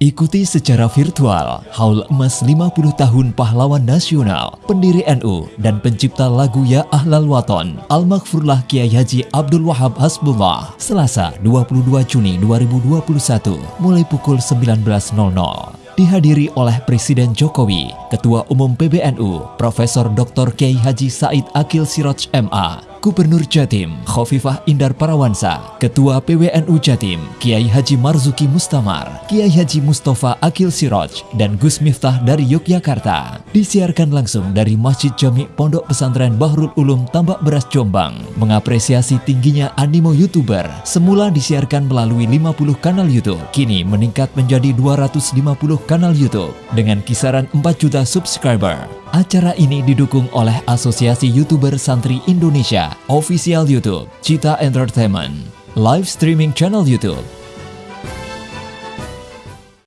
Ikuti secara virtual Haul Emas 50 Tahun Pahlawan Nasional, pendiri NU dan pencipta lagu Ya Ahlal Waton, Al-Maghfurlah Kiai Haji Abdul Wahab Hasbullah, Selasa 22 Juni 2021, mulai pukul 19.00 dihadiri oleh Presiden Jokowi, Ketua Umum PBNU, Profesor Dr. Kiai Haji Said Akil Siroj MA, Gubernur Jatim Khofifah Indar Parawansa, Ketua PWNU Jatim Kiai Haji Marzuki Mustamar, Kiai Haji Mustafa Akil Siroj, dan Gus Miftah dari Yogyakarta. Disiarkan langsung dari Masjid Jami Pondok Pesantren Bahrul Ulum Tambak Beras Jombang. Mengapresiasi tingginya animo YouTuber, semula disiarkan melalui 50 kanal YouTube, kini meningkat menjadi 250 kanal YouTube dengan kisaran 4 juta subscriber. Acara ini didukung oleh Asosiasi YouTuber Santri Indonesia, Official YouTube, Cita Entertainment, Live Streaming Channel YouTube,